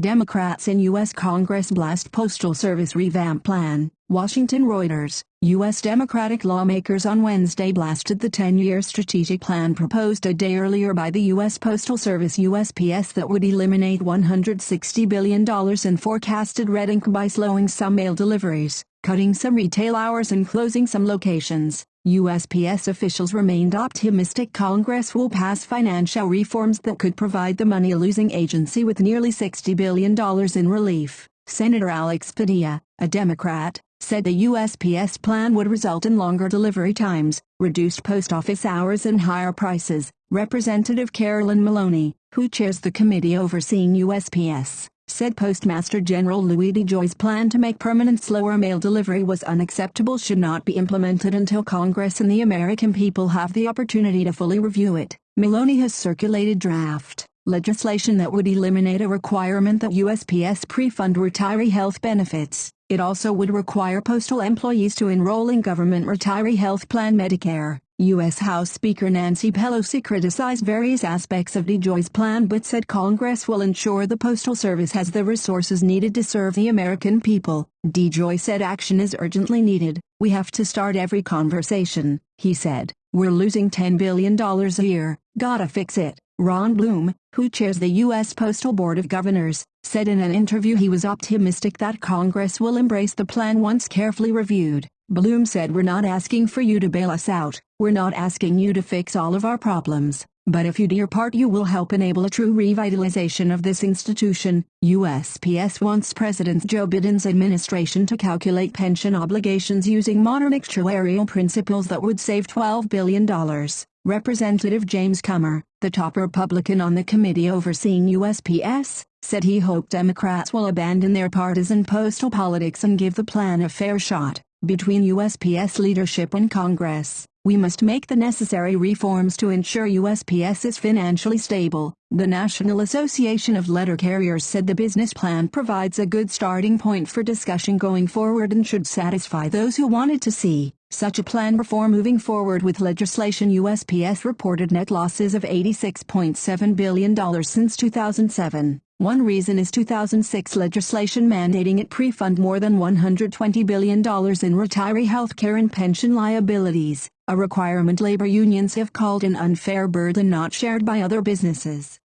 Democrats in U.S. Congress blast Postal Service revamp plan. Washington Reuters, U.S. Democratic lawmakers on Wednesday blasted the 10-year strategic plan proposed a day earlier by the U.S. Postal Service USPS that would eliminate $160 billion in forecasted red ink by slowing some mail deliveries, cutting some retail hours and closing some locations. USPS officials remained optimistic Congress will pass financial reforms that could provide the money-losing agency with nearly $60 billion in relief. Senator Alex Padilla, a Democrat, said the USPS plan would result in longer delivery times, reduced post office hours and higher prices. Representative Carolyn Maloney, who chairs the committee overseeing USPS, said Postmaster General Louis DeJoy's plan to make permanent slower mail delivery was unacceptable should not be implemented until Congress and the American people have the opportunity to fully review it. Maloney has circulated draft legislation that would eliminate a requirement that USPS pre-fund retiree health benefits. It also would require postal employees to enroll in government retiree health plan Medicare. U.S. House Speaker Nancy Pelosi criticized various aspects of DeJoy's plan but said Congress will ensure the Postal Service has the resources needed to serve the American people. DeJoy said action is urgently needed. We have to start every conversation, he said. We're losing $10 billion a year. Gotta fix it. Ron Bloom, who chairs the U.S. Postal Board of Governors, said in an interview he was optimistic that Congress will embrace the plan once carefully reviewed. Bloom said we're not asking for you to bail us out, we're not asking you to fix all of our problems, but if you do your part you will help enable a true revitalization of this institution. USPS wants President Joe Biden's administration to calculate pension obligations using modern actuarial principles that would save $12 billion. Representative James Comer, the top Republican on the committee overseeing USPS, said he hoped Democrats will abandon their partisan postal politics and give the plan a fair shot. Between USPS leadership and Congress, we must make the necessary reforms to ensure USPS is financially stable. The National Association of Letter Carriers said the business plan provides a good starting point for discussion going forward and should satisfy those who wanted to see such a plan before moving forward with legislation. USPS reported net losses of $86.7 billion since 2007. One reason is 2006 legislation mandating it pre-fund more than $120 billion in retiree health care and pension liabilities, a requirement labor unions have called an unfair burden not shared by other businesses.